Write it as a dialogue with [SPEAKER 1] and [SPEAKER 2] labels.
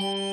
[SPEAKER 1] うん